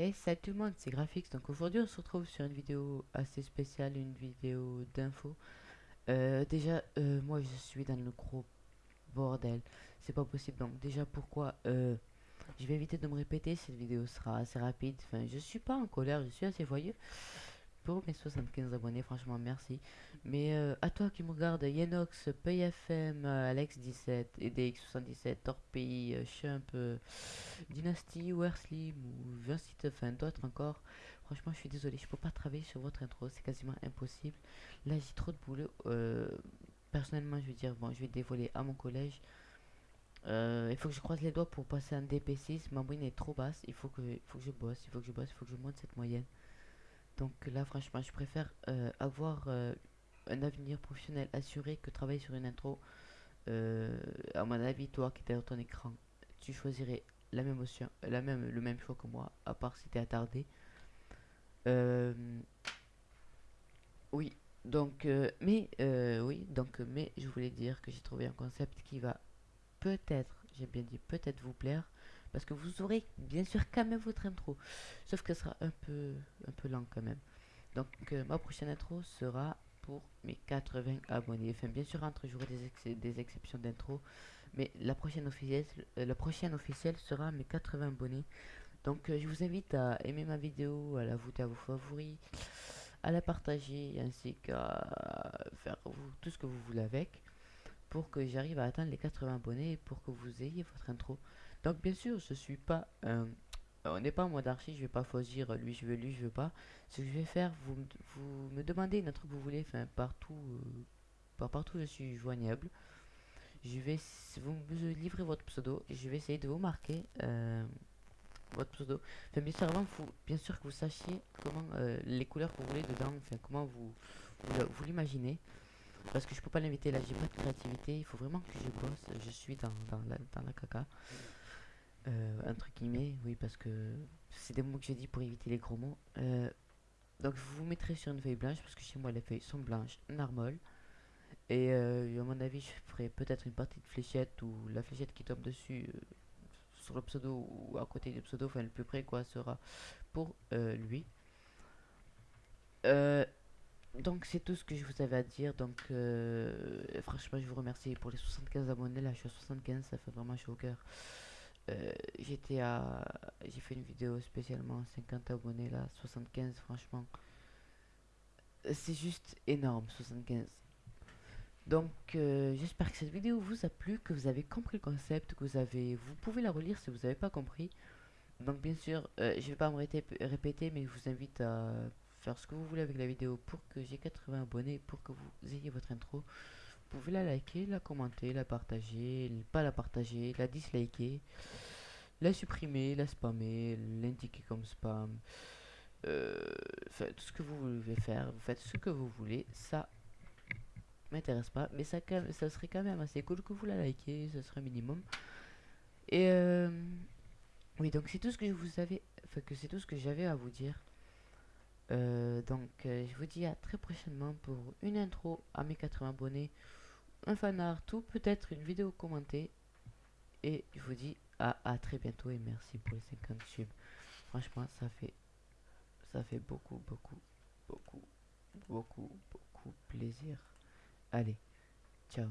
Et salut tout le monde, c'est Graphics. Donc aujourd'hui on se retrouve sur une vidéo assez spéciale, une vidéo d'info. Euh, déjà, euh, moi je suis dans le gros bordel. C'est pas possible. Donc déjà pourquoi euh, Je vais éviter de me répéter, cette vidéo sera assez rapide. Enfin, je suis pas en colère, je suis assez voyeux mes 75 abonnés, franchement merci. Mais euh, à toi qui me regarde, Yenox, PayFM, euh, Alex17, EDX77, Torpille, euh, Chump, Dynasty, Werslim ou Vincit, enfin d'autres encore. Franchement, je suis désolé, je peux pas travailler sur votre intro, c'est quasiment impossible. Là, j'ai trop de boulot. personnellement, je veux dire, bon, je vais dévoiler à mon collège. il faut que je croise les doigts pour passer un DP6. Ma moyenne est trop basse. Il faut que, faut que je bosse, il faut que je bosse, il faut que je monte cette moyenne. Donc là, franchement, je préfère euh, avoir euh, un avenir professionnel assuré que travailler sur une intro. Euh, à mon avis, toi qui es dans ton écran, tu choisirais la même option, le même choix que moi, à part si tu es attardé. oui, donc, mais, oui, donc, mais je voulais dire que j'ai trouvé un concept qui va peut-être, j'ai bien dit peut-être vous plaire parce que vous aurez bien sûr quand même votre intro. Sauf que ce sera un peu un peu lent quand même. Donc euh, ma prochaine intro sera pour mes 80 abonnés. Enfin bien sûr entre j'aurai des, des exceptions d'intro. Mais la prochaine officielle euh, la prochaine officielle sera mes 80 abonnés. Donc euh, je vous invite à aimer ma vidéo à la voter à vos favoris à la partager ainsi qu'à faire tout ce que vous voulez avec pour que j'arrive à atteindre les 80 abonnés et pour que vous ayez votre intro donc bien sûr, je suis pas on n'est pas en mode archi, je vais pas choisir lui je veux, lui je veux pas. Ce que je vais faire, vous, me demandez une truc que vous voulez, enfin partout, euh, par partout je suis joignable. Je vais, vous me livrez votre pseudo et je vais essayer de vous marquer euh, votre pseudo. Enfin bien sûr bien sûr que vous sachiez comment euh, les couleurs que vous voulez dedans, enfin comment vous vous, l'imaginez. Parce que je peux pas l'inviter là, j'ai pas de créativité, il faut vraiment que je bosse, je suis dans, dans, la, dans la caca. Euh, entre guillemets, oui, parce que c'est des mots que j'ai dit pour éviter les gros mots. Euh, donc vous vous mettrez sur une feuille blanche, parce que chez moi les feuilles sont blanches, narmol. Et euh, à mon avis, je ferai peut-être une partie de fléchette ou la fléchette qui tombe dessus sur le pseudo ou à côté du pseudo, enfin le plus près quoi, sera pour lui. Donc c'est tout ce que je vous avais à dire. Donc franchement, je vous remercie pour les 75 abonnés. Là, je suis à 75, ça fait vraiment chaud au cœur. Euh, j'étais à j'ai fait une vidéo spécialement 50 abonnés là 75 franchement c'est juste énorme 75 donc euh, j'espère que cette vidéo vous a plu que vous avez compris le concept que vous avez vous pouvez la relire si vous n'avez pas compris donc bien sûr euh, je vais pas me répéter mais je vous invite à ce que vous voulez avec la vidéo pour que j'ai 80 abonnés pour que vous ayez votre intro vous pouvez la liker, la commenter, la partager, pas la partager, la disliker, la supprimer, la spammer, l'indiquer comme spam. Euh, tout ce que vous voulez faire, vous faites ce que vous voulez, ça m'intéresse pas, mais ça, ça serait quand même assez cool que vous la likez, ce serait minimum. Et euh, oui, donc c'est tout ce que vous avais, enfin que c'est tout ce que j'avais à vous dire. Euh, donc je vous dis à très prochainement pour une intro à mes 80 abonnés un fanart ou peut-être une vidéo commentée. Et je vous dis à, à très bientôt et merci pour les 50 subs. Franchement, ça fait, ça fait beaucoup, beaucoup, beaucoup, beaucoup, beaucoup plaisir. Allez, ciao.